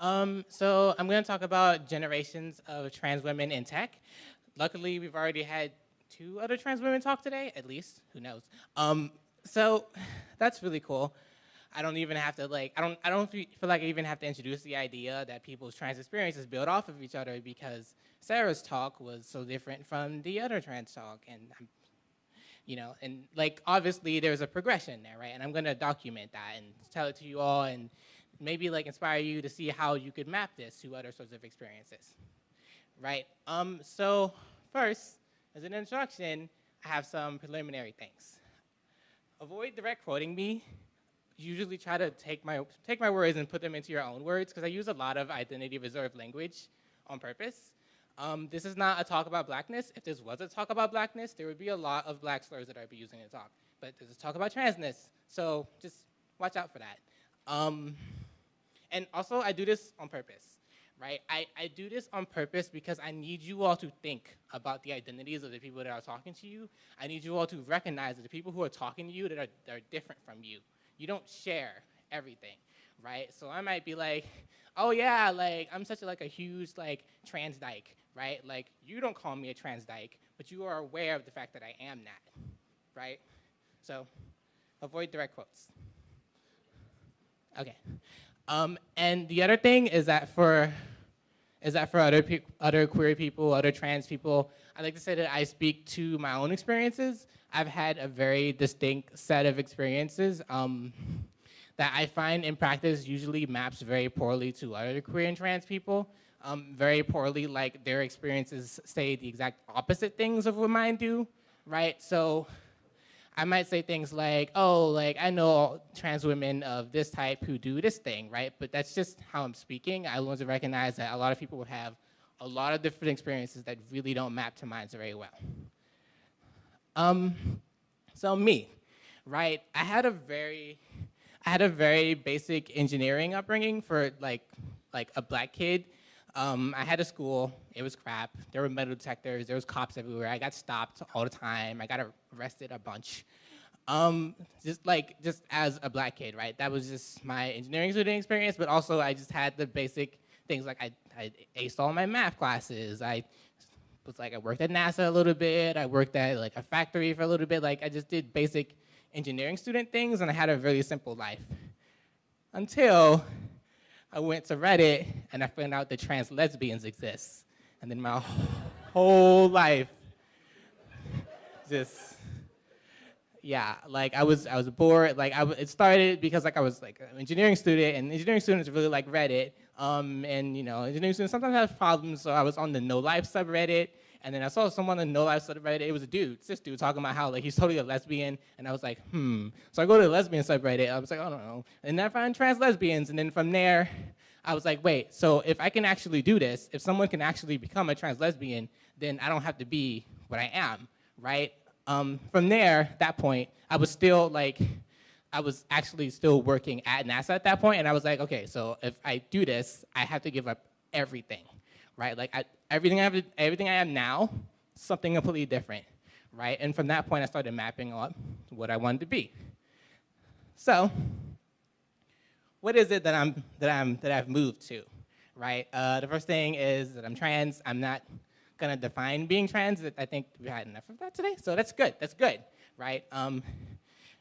Um, so I'm going to talk about generations of trans women in tech. Luckily, we've already had two other trans women talk today, at least, who knows. Um, so that's really cool. I don't even have to like, I don't, I don't feel like I even have to introduce the idea that people's trans experiences build off of each other because Sarah's talk was so different from the other trans talk. And I'm, you know, and like, obviously there's a progression there, right? And I'm gonna document that and tell it to you all and maybe like inspire you to see how you could map this to other sorts of experiences, right? Um, so first, as an introduction, I have some preliminary things. Avoid direct quoting me usually try to take my, take my words and put them into your own words because I use a lot of identity reserved language on purpose. Um, this is not a talk about blackness. If this was a talk about blackness, there would be a lot of black slurs that I'd be using in the talk. But this is talk about transness, so just watch out for that. Um, and also, I do this on purpose, right? I, I do this on purpose because I need you all to think about the identities of the people that are talking to you. I need you all to recognize that the people who are talking to you that are, that are different from you you don't share everything, right? So I might be like, oh yeah, like I'm such a, like a huge like trans dyke, right? Like you don't call me a trans dyke, but you are aware of the fact that I am that, right? So avoid direct quotes. Okay. Um, and the other thing is that for is that for other other queer people, other trans people, I like to say that I speak to my own experiences I've had a very distinct set of experiences um, that I find in practice usually maps very poorly to other queer and trans people. Um, very poorly, like their experiences say the exact opposite things of what mine do, right? So I might say things like, oh, like I know trans women of this type who do this thing, right? But that's just how I'm speaking. I want to recognize that a lot of people would have a lot of different experiences that really don't map to mine very well. Um, so me, right? I had a very, I had a very basic engineering upbringing for like, like a black kid. Um, I had a school, it was crap. There were metal detectors, there was cops everywhere. I got stopped all the time. I got arrested a bunch. Um, just like, just as a black kid, right? That was just my engineering student experience, but also I just had the basic things like I, I aced all my math classes. I was like I worked at NASA a little bit. I worked at like a factory for a little bit. Like I just did basic engineering student things and I had a really simple life. Until I went to Reddit and I found out that trans lesbians exist. And then my whole life just yeah, like I was I was bored. Like I it started because like I was like an engineering student, and engineering students really like Reddit. Um, and you know, engineering students sometimes have problems. So I was on the No Life subreddit, and then I saw someone on the No Life subreddit. It was a dude, this dude, talking about how like he's totally a lesbian, and I was like, hmm. So I go to the lesbian subreddit. I was like, I don't know, and then I find trans lesbians, and then from there, I was like, wait. So if I can actually do this, if someone can actually become a trans lesbian, then I don't have to be what I am, right? Um, from there, that point, I was still like, I was actually still working at NASA at that point, and I was like, okay, so if I do this, I have to give up everything, right? Like I, everything I have, everything I am now, something completely different, right? And from that point, I started mapping out what I wanted to be. So, what is it that I'm that I'm that I've moved to, right? Uh, the first thing is that I'm trans. I'm not gonna define being trans. I think we had enough of that today, so that's good, that's good, right? Um,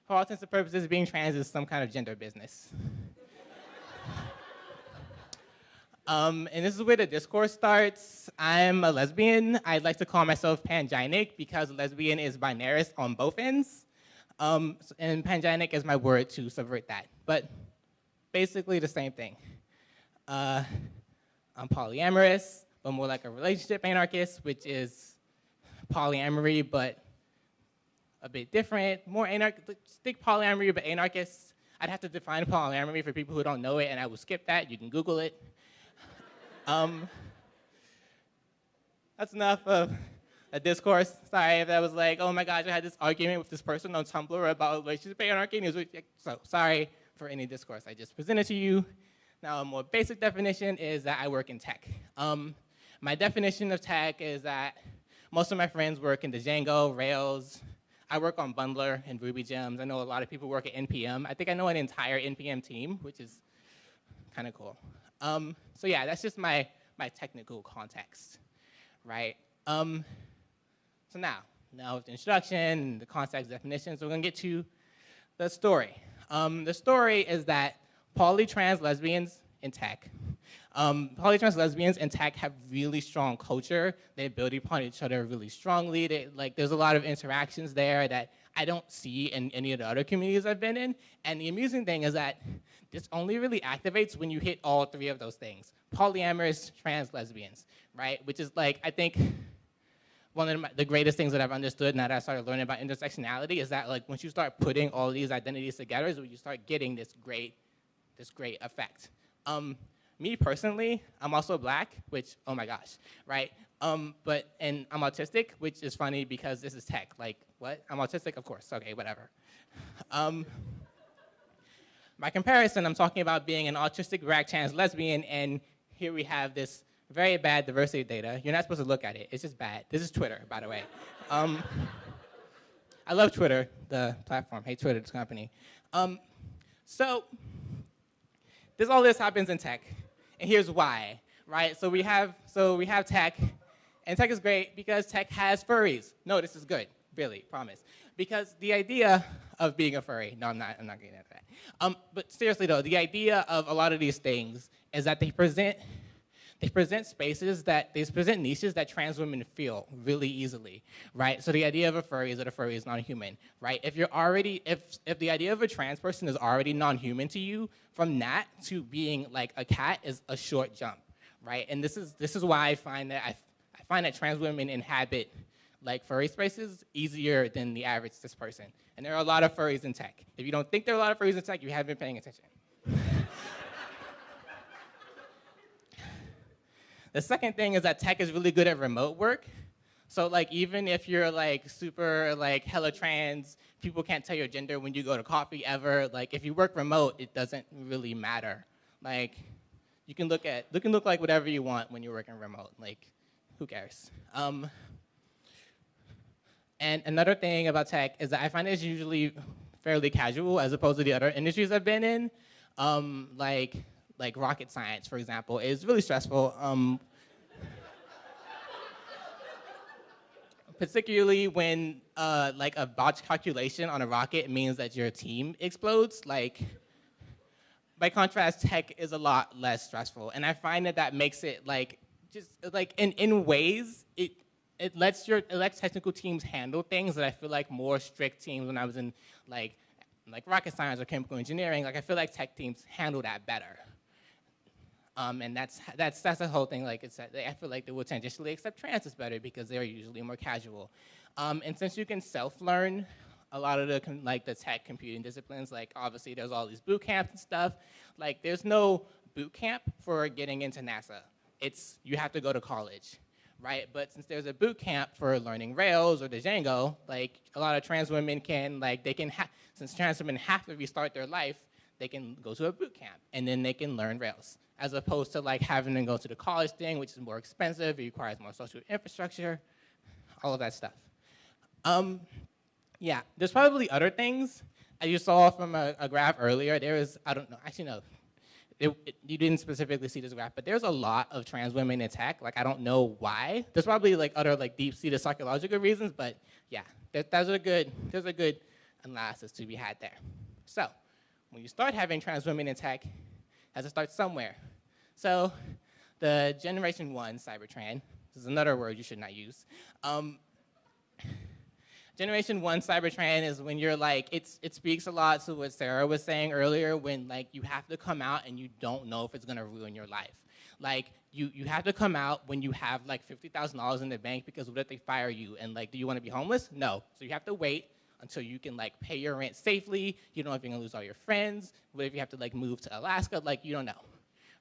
for all intents and purposes, being trans is some kind of gender business. um, and this is where the discourse starts. I'm a lesbian. I'd like to call myself panginic because lesbian is binarist on both ends. Um, and panginic is my word to subvert that. But basically the same thing. Uh, I'm polyamorous but more like a relationship anarchist, which is polyamory, but a bit different, more anarchistic polyamory, but anarchist. I'd have to define polyamory for people who don't know it, and I will skip that. You can Google it. um, that's enough of a discourse. Sorry if that was like, oh my gosh, I had this argument with this person on Tumblr about relationship anarchy. And it was so sorry for any discourse I just presented to you. Now, a more basic definition is that I work in tech. Um, my definition of tech is that most of my friends work in the Django, Rails. I work on Bundler and Ruby gems. I know a lot of people work at NPM. I think I know an entire NPM team, which is kind of cool. Um, so yeah, that's just my, my technical context, right? Um, so now, now with the introduction, the context definitions, we're gonna get to the story. Um, the story is that polytrans lesbians in tech, um, polytrans lesbians in tech have really strong culture. They build upon each other really strongly. They, like, there's a lot of interactions there that I don't see in any of the other communities I've been in. And the amusing thing is that this only really activates when you hit all three of those things. Polyamorous trans lesbians, right? Which is like, I think, one of the greatest things that I've understood now that I started learning about intersectionality is that like once you start putting all these identities together is when you start getting this great, this great effect. Um, me personally, I'm also black, which, oh my gosh, right? Um, but, and I'm autistic, which is funny because this is tech. Like, what? I'm autistic? Of course, okay, whatever. Um, by comparison, I'm talking about being an autistic black trans lesbian, and here we have this very bad diversity data. You're not supposed to look at it, it's just bad. This is Twitter, by the way. Um, I love Twitter, the platform. Hey, Twitter, this company. Um, so, this all this happens in tech, and here's why, right? So we have, so we have tech, and tech is great because tech has furries. No, this is good, really, promise. Because the idea of being a furry, no, I'm not, I'm not getting into that. Um, but seriously though, the idea of a lot of these things is that they present they present spaces that, they present niches that trans women feel really easily, right? So the idea of a furry is that a furry is non-human, right? If you're already, if, if the idea of a trans person is already non-human to you, from that to being like a cat is a short jump, right? And this is, this is why I find that, I, I find that trans women inhabit like furry spaces easier than the average cis person. And there are a lot of furries in tech. If you don't think there are a lot of furries in tech, you haven't been paying attention. The second thing is that tech is really good at remote work. So like even if you're like super like hella trans, people can't tell your gender when you go to coffee ever. Like if you work remote, it doesn't really matter. Like you can look at, you can look like whatever you want when you're working remote. Like who cares? Um, and another thing about tech is that I find it's usually fairly casual as opposed to the other industries I've been in. Um, like, like rocket science, for example, is really stressful. Um, particularly when uh, like a botched calculation on a rocket means that your team explodes. Like, by contrast, tech is a lot less stressful. And I find that that makes it like, just like in, in ways, it it lets your it lets technical teams handle things that I feel like more strict teams when I was in like like rocket science or chemical engineering, like I feel like tech teams handle that better. Um, and that's that's that's the whole thing. Like it's I feel like they will transitionally accept trans better because they're usually more casual. Um, and since you can self-learn a lot of the like the tech computing disciplines, like obviously there's all these boot camps and stuff. Like there's no boot camp for getting into NASA. It's you have to go to college right? But since there's a boot camp for learning Rails or the Django, like a lot of trans women can, like they can, since trans women have to restart their life, they can go to a boot camp and then they can learn Rails. As opposed to like having to go to the college thing, which is more expensive, it requires more social infrastructure, all of that stuff. Um, yeah, there's probably other things. As you saw from a, a graph earlier, there is, I don't know, actually no, it, it, you didn't specifically see this graph, but there's a lot of trans women in tech. Like, I don't know why. There's probably like other like deep-seated psychological reasons, but yeah, there, there's a good there's a good analysis to be had there. So, when you start having trans women in tech, has to start somewhere. So, the generation one Cybertran, this is another word you should not use. Um, Generation one Cybertran is when you're like, it's, it speaks a lot to what Sarah was saying earlier when like you have to come out and you don't know if it's gonna ruin your life. Like you, you have to come out when you have like $50,000 in the bank because what if they fire you and like, do you wanna be homeless? No, so you have to wait until you can like pay your rent safely. You don't know if you're gonna lose all your friends. What if you have to like move to Alaska? Like you don't know,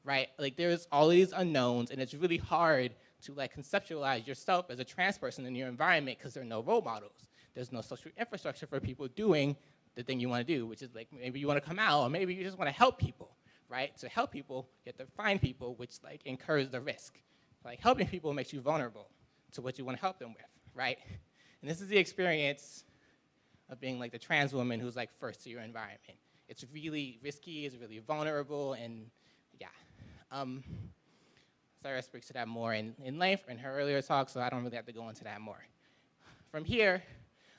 right? Like there's all these unknowns and it's really hard to like conceptualize yourself as a trans person in your environment because there are no role models there's no social infrastructure for people doing the thing you want to do, which is like maybe you want to come out or maybe you just want to help people, right? To help people, you have to find people which like incurs the risk. Like helping people makes you vulnerable to what you want to help them with, right? And this is the experience of being like the trans woman who's like first to your environment. It's really risky, it's really vulnerable, and yeah. Um, Sarah speaks to that more in, in length in her earlier talk, so I don't really have to go into that more. From here,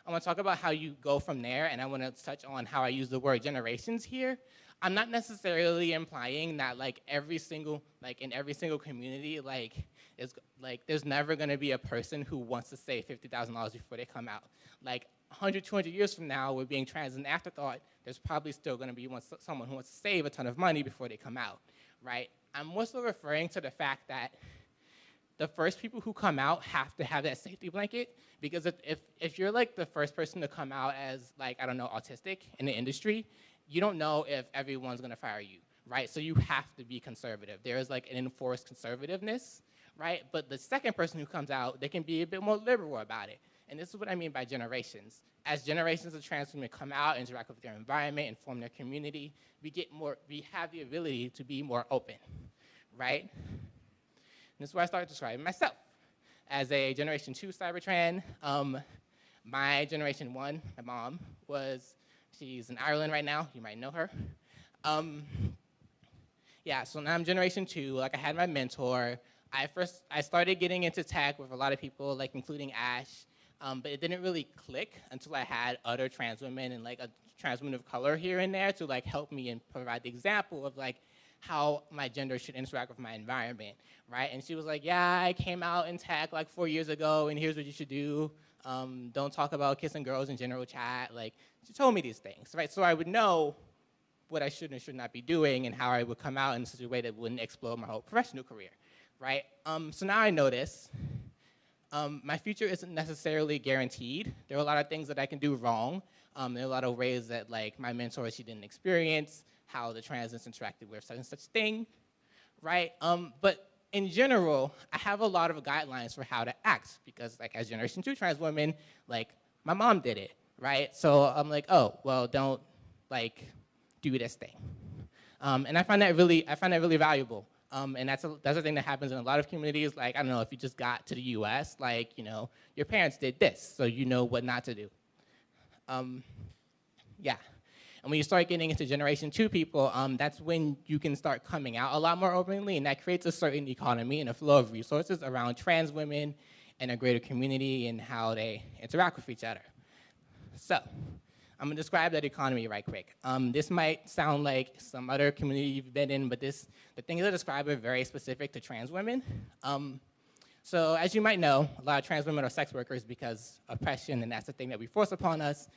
I want to talk about how you go from there, and I want to touch on how I use the word generations here. I'm not necessarily implying that like every single, like in every single community, like is like there's never going to be a person who wants to save $50,000 before they come out. Like 100, 200 years from now, with being trans an afterthought, there's probably still going to be one, someone who wants to save a ton of money before they come out, right? I'm also referring to the fact that the first people who come out have to have that safety blanket because if, if, if, you're like the first person to come out as like, I don't know, autistic in the industry, you don't know if everyone's gonna fire you, right? So you have to be conservative. There is like an enforced conservativeness, right? But the second person who comes out, they can be a bit more liberal about it. And this is what I mean by generations. As generations of trans women come out, interact with their environment, and form their community, we get more, we have the ability to be more open, right? And this is where I started describing myself. As a generation two Cybertrans, um, my generation one, my mom, was, she's in Ireland right now, you might know her. Um, yeah, so now I'm generation two, like I had my mentor. I first, I started getting into tech with a lot of people, like including Ash, um, but it didn't really click until I had other trans women and like a trans woman of color here and there to like help me and provide the example of like, how my gender should interact with my environment, right? And she was like, yeah, I came out in tech like four years ago, and here's what you should do. Um, don't talk about kissing girls in general chat. Like, she told me these things, right? So I would know what I should and should not be doing and how I would come out in such a way that wouldn't explode my whole professional career, right? Um, so now I know this. Um, my future isn't necessarily guaranteed. There are a lot of things that I can do wrong. Um, there are a lot of ways that like my mentor, she didn't experience how the transits interacted with such and such thing, right? Um, but in general, I have a lot of guidelines for how to act because like as generation two trans women, like my mom did it, right? So I'm like, oh, well, don't like do this thing. Um, and I find that really, I find that really valuable. Um, and that's a, that's a thing that happens in a lot of communities. Like, I don't know, if you just got to the US, like, you know, your parents did this, so you know what not to do. Um, yeah. And when you start getting into generation two people, um, that's when you can start coming out a lot more openly, and that creates a certain economy and a flow of resources around trans women and a greater community and how they interact with each other. So, I'm gonna describe that economy right quick. Um, this might sound like some other community you've been in, but this, the things I describe are very specific to trans women. Um, so as you might know, a lot of trans women are sex workers because oppression, and that's the thing that we force upon us.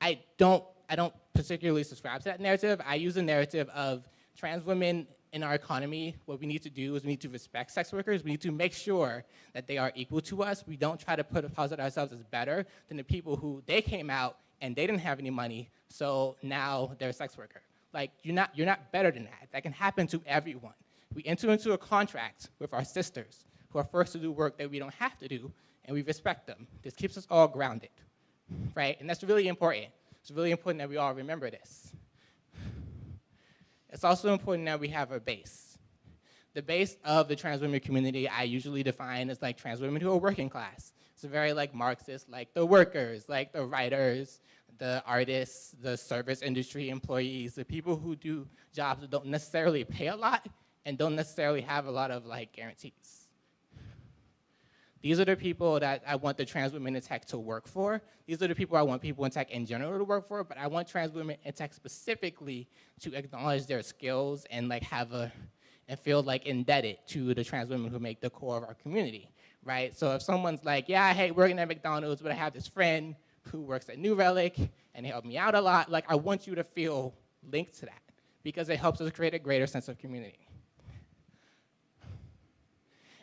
I don't I don't particularly subscribe to that narrative. I use a narrative of trans women in our economy, what we need to do is we need to respect sex workers. We need to make sure that they are equal to us. We don't try to put posit ourselves as better than the people who they came out and they didn't have any money, so now they're a sex worker. Like, you're not, you're not better than that. That can happen to everyone. We enter into a contract with our sisters who are forced to do work that we don't have to do, and we respect them. This keeps us all grounded, right? And that's really important. It's really important that we all remember this. It's also important that we have a base. The base of the trans women community I usually define as like trans women who are working class. It's very like Marxist, like the workers, like the writers, the artists, the service industry employees, the people who do jobs that don't necessarily pay a lot and don't necessarily have a lot of like guarantees. These are the people that I want the trans women in tech to work for. These are the people I want people in tech in general to work for, but I want trans women in tech specifically to acknowledge their skills and like have a, and feel like indebted to the trans women who make the core of our community, right? So if someone's like, yeah, I hate working at McDonald's, but I have this friend who works at New Relic and they help me out a lot, like I want you to feel linked to that because it helps us create a greater sense of community.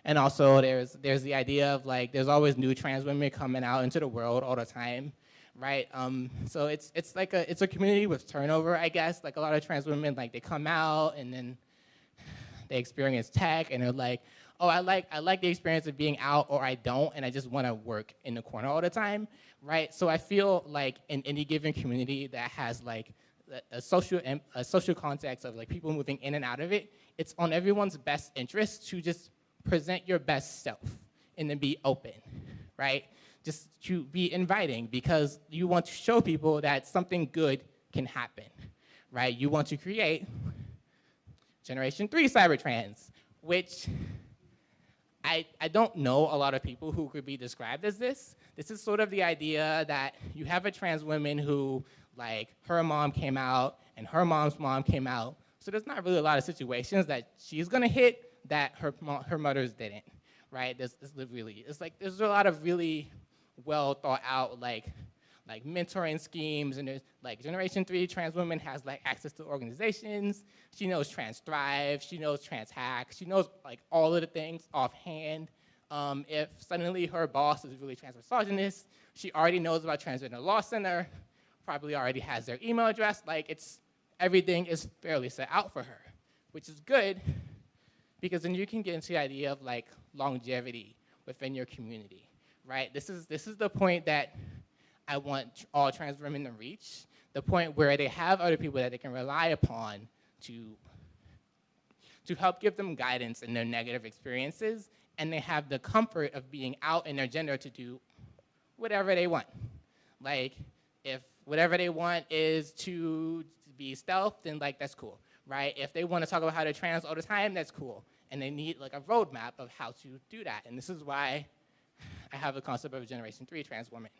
And also there's, there's the idea of like, there's always new trans women coming out into the world all the time, right? Um, so it's, it's like a, it's a community with turnover, I guess. Like a lot of trans women, like they come out and then they experience tech and they're like, oh, I like, I like the experience of being out or I don't and I just wanna work in the corner all the time, right? So I feel like in any given community that has like a social, a social context of like people moving in and out of it, it's on everyone's best interest to just present your best self and then be open, right? Just to be inviting because you want to show people that something good can happen, right? You want to create Generation 3 cybertrans, which I, I don't know a lot of people who could be described as this. This is sort of the idea that you have a trans woman who, like, her mom came out and her mom's mom came out. So there's not really a lot of situations that she's gonna hit that her, her mother's didn't, right? This, there's really, it's like, there's a lot of really well thought out, like, like mentoring schemes and there's like generation three trans women has like access to organizations. She knows trans thrive, she knows trans hack, she knows like all of the things offhand. Um, if suddenly her boss is really trans misogynist, she already knows about Transgender Law Center, probably already has their email address, like it's, everything is fairly set out for her, which is good because then you can get into the idea of like longevity within your community, right? This is, this is the point that I want all trans women to reach, the point where they have other people that they can rely upon to, to help give them guidance in their negative experiences, and they have the comfort of being out in their gender to do whatever they want. Like, if whatever they want is to be stealth, then like that's cool, right? If they want to talk about how they're trans all the time, that's cool. And they need like a roadmap of how to do that. And this is why I have the concept of a generation three trans woman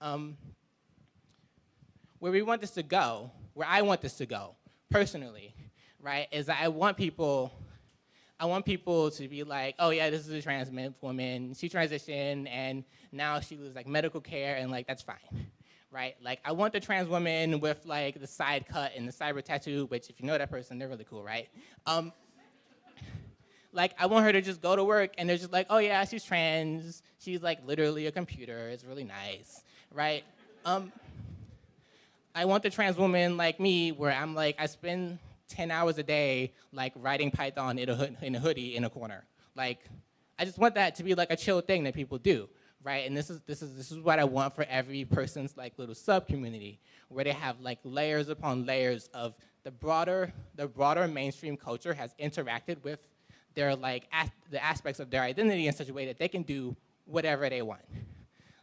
um, where we want this to go, where I want this to go, personally, right, is that I want people, I want people to be like, oh yeah, this is a trans woman, she transitioned and now she was like medical care and like, that's fine, right? Like I want the trans woman with like the side cut and the cyber tattoo, which if you know that person, they're really cool, right? Um, like I want her to just go to work and they're just like, oh yeah, she's trans, she's like literally a computer, it's really nice right? Um, I want the trans woman like me where I'm like, I spend 10 hours a day like writing Python in a, hood, in a hoodie in a corner. Like, I just want that to be like a chill thing that people do, right? And this is, this is, this is what I want for every person's like little sub-community where they have like layers upon layers of the broader, the broader mainstream culture has interacted with their like, the aspects of their identity in such a way that they can do whatever they want.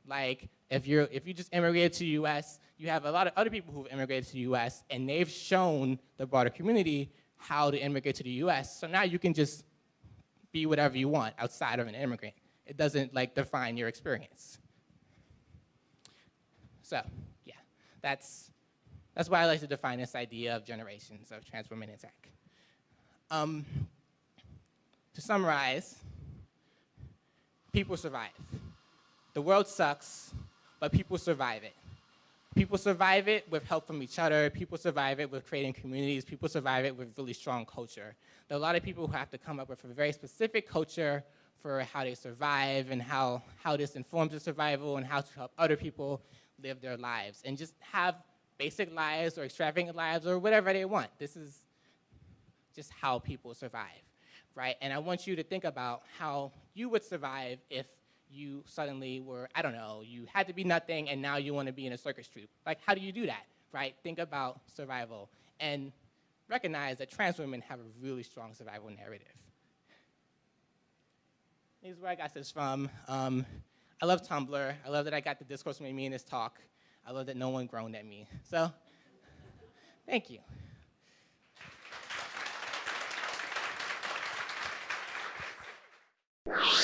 Like, if, you're, if you just immigrated to the US, you have a lot of other people who've immigrated to the US, and they've shown the broader community how to immigrate to the US. So now you can just be whatever you want outside of an immigrant. It doesn't like define your experience. So, yeah, that's, that's why I like to define this idea of generations of trans women in tech. Um, to summarize, people survive. The world sucks, but people survive it. People survive it with help from each other. People survive it with creating communities. People survive it with really strong culture. There are a lot of people who have to come up with a very specific culture for how they survive and how, how this informs their survival and how to help other people live their lives and just have basic lives or extravagant lives or whatever they want. This is just how people survive, right? And I want you to think about how you would survive if you suddenly were, I don't know, you had to be nothing and now you want to be in a circus troupe. Like, how do you do that, right? Think about survival and recognize that trans women have a really strong survival narrative. This is where I got this from. Um, I love Tumblr. I love that I got the discourse from me in this talk. I love that no one groaned at me. So, thank you. you